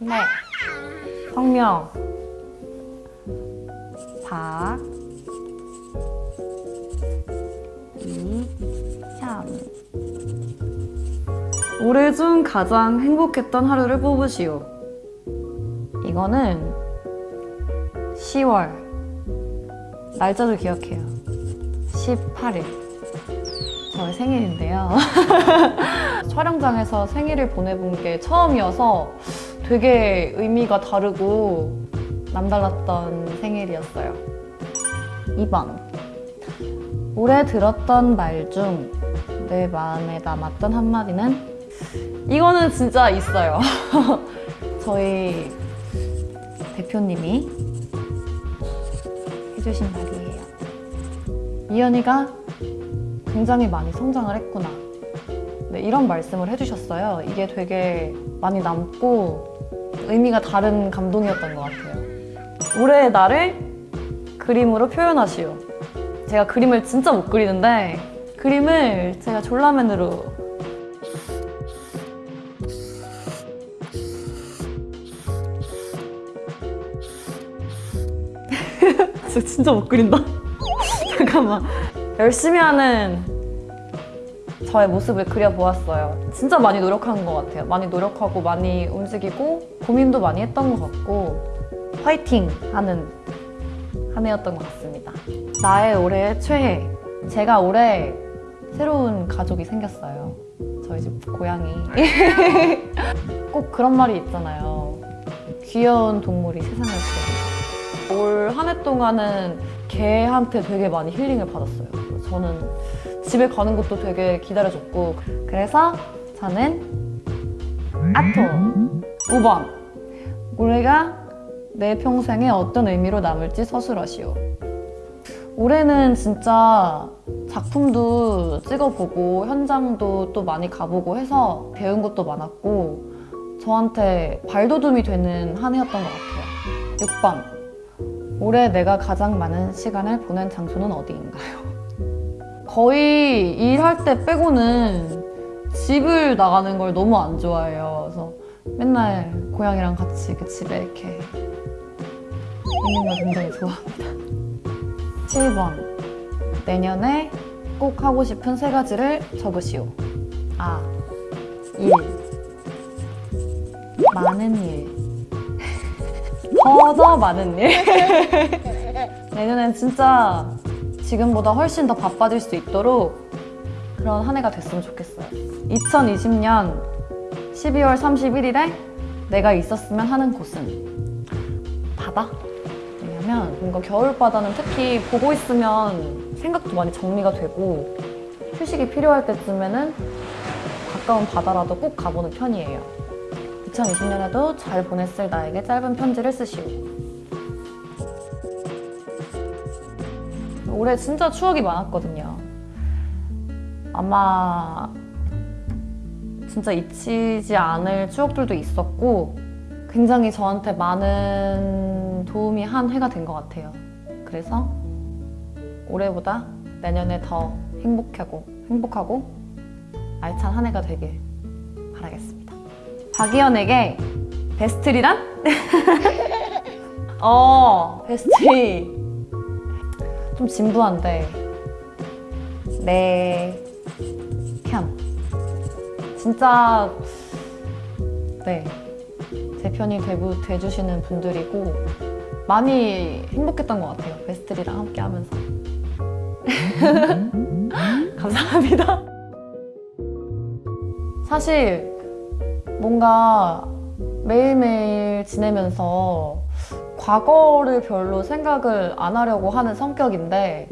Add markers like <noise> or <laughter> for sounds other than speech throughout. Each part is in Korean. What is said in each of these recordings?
네. 성명. 박. 이참. 올해 중 가장 행복했던 하루를 뽑으시오. 이거는 10월. 날짜도 기억해요. 18일. 저의 생일인데요. <laughs> 촬영장에서 생일을 보내본 게 처음이어서 되게 의미가 다르고 남달랐던 생일이었어요. 2번. 올해 들었던 말 중 내 마음에 남았던 한마디는 이거는 진짜 있어요. <laughs> 저희 대표님이 해주신 말이에요. 이현이가 굉장히 많이 성장을 했구나. 네, 이런 말씀을 해주셨어요. 이게 되게 많이 남고 의미가 다른 감동이었던 것 같아요. 올해의 나를 그림으로 표현하시오. 제가 그림을 진짜 못 그리는데 그림을 제가 졸라맨으로 저 <laughs> 진짜 못 그린다. <laughs> 잠깐만. 열심히 하는 저의 모습을 그려보았어요. 진짜 많이 노력한 것 같아요. 많이 노력하고 많이 움직이고 고민도 많이 했던 것 같고 화이팅 하는 한 해였던 것 같습니다. 나의 올해의 최애. 제가 올해 새로운 가족이 생겼어요. 저희 집 고양이. <laughs> 꼭 그런 말이 있잖아요. 귀여운 동물이 세상을 지어. 올한 해 동안은 개한테 되게 많이 힐링을 받았어요. 저는 집에 가는 것도 되게 기다려줬고 그래서 저는 아토 5번. 올해가 내 평생에 어떤 의미로 남을지 서술하시오. 올해는 진짜 작품도 찍어보고 현장도 또 많이 가보고 해서 배운 것도 많았고 저한테 발돋움이 되는 한 해였던 것 같아요. 6번. 올해 내가 가장 많은 시간을 보낸 장소는 어디인가요? 거의 일할 때 빼고는 집을 나가는 걸 너무 안 좋아해요. 그래서 맨날 고양이랑 같이 그 집에 이렇게 있는 걸 굉장히 좋아합니다. <laughs> 7번 내년에 꼭 하고 싶은 세 가지를 적으시오. 아, 일 많은 일 <laughs> 더더 많은 일 <laughs> 내년엔 진짜 지금보다 훨씬 더 바빠질 수 있도록 그런 한 해가 됐으면 좋겠어요 2020년 12월 31일에 내가 있었으면 하는 곳은 바다? 왜냐면 뭔가 겨울바다는 특히 보고 있으면 생각도 많이 정리가 되고 휴식이 필요할 때쯤에는 가까운 바다라도 꼭 가보는 편이에요 2020년에도 잘 보냈을 나에게 짧은 편지를 쓰시오. 올해 진짜 추억이 많았거든요. 아마 진짜 잊히지 않을 추억들도 있었고 굉장히 저한테 많은 도움이 한 해가 된 것 같아요. 그래서 올해보다 내년에 더 행복하고 행복하고 알찬 한 해가 되길 바라겠습니다. 박이현에게 베스트리란? <laughs> 어, 베스트리. 좀 진부한데. 내 편. 진짜, 네. 제 편이 되고, 돼주시는 분들이고, 많이 행복했던 것 같아요. 베스트리랑 함께 하면서. <laughs> 감사합니다. 사실, 뭔가 매일매일 지내면서 과거를 별로 생각을 안 하려고 하는 성격인데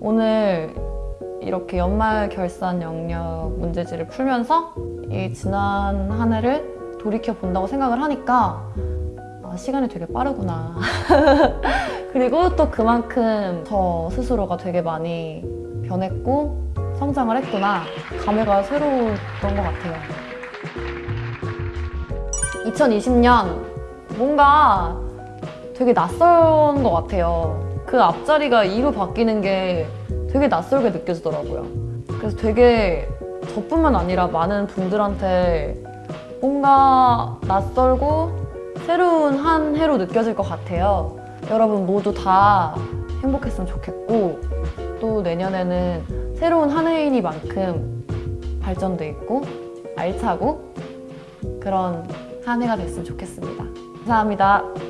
오늘 이렇게 연말 결산 영역 문제지를 풀면서 이 지난 한 해를 돌이켜 본다고 생각을 하니까 아, 시간이 되게 빠르구나. <laughs> 그리고 또 그만큼 저 스스로가 되게 많이 변했고 성장을 했구나. 감회가 새로웠던 것 같아요. 2020년 뭔가 되게 낯선 것 같아요. 그 앞자리가 2로 바뀌는 게 되게 낯설게 느껴지더라고요. 그래서 되게 저뿐만 아니라 많은 분들한테 뭔가 낯설고 새로운 한 해로 느껴질 것 같아요. 여러분 모두 다 행복했으면 좋겠고 또 내년에는 새로운 한 해이니만큼 발전도 있고 알차고 그런 한 해가 됐으면 좋겠습니다. 감사합니다.